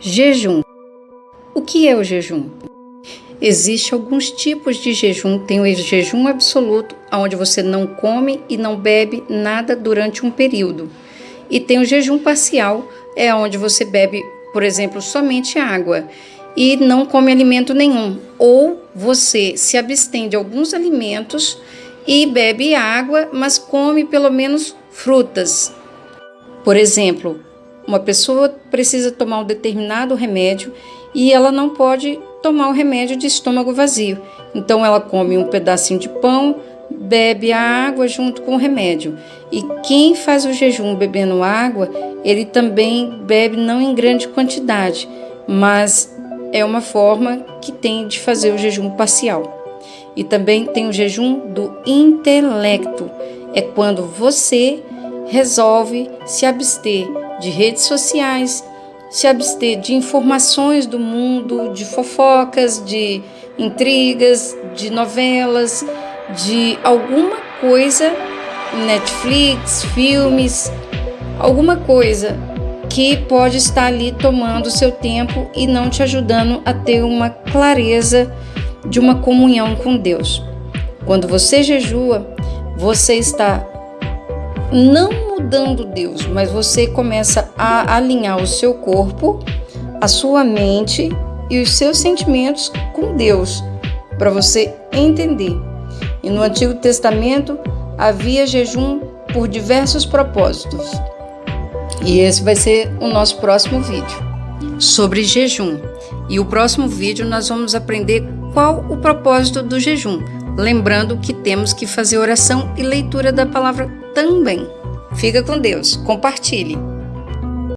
Jejum. O que é o jejum? Existem alguns tipos de jejum. Tem o jejum absoluto, onde você não come e não bebe nada durante um período. E tem o jejum parcial, é onde você bebe, por exemplo, somente água e não come alimento nenhum. Ou você se abstém de alguns alimentos e bebe água, mas come pelo menos frutas. Por exemplo, uma pessoa precisa tomar um determinado remédio e ela não pode tomar o remédio de estômago vazio. Então ela come um pedacinho de pão, bebe a água junto com o remédio. E quem faz o jejum bebendo água, ele também bebe não em grande quantidade, mas é uma forma que tem de fazer o jejum parcial. E também tem o jejum do intelecto. É quando você resolve se abster de redes sociais, se abster de informações do mundo, de fofocas, de intrigas, de novelas, de alguma coisa, Netflix, filmes, alguma coisa que pode estar ali tomando seu tempo e não te ajudando a ter uma clareza de uma comunhão com Deus. Quando você jejua, você está não mudando Deus, mas você começa a alinhar o seu corpo, a sua mente e os seus sentimentos com Deus, para você entender. E no Antigo Testamento havia jejum por diversos propósitos. E esse vai ser o nosso próximo vídeo sobre jejum. E o próximo vídeo nós vamos aprender qual o propósito do jejum, lembrando que temos que fazer oração e leitura da palavra também. Fica com Deus, compartilhe.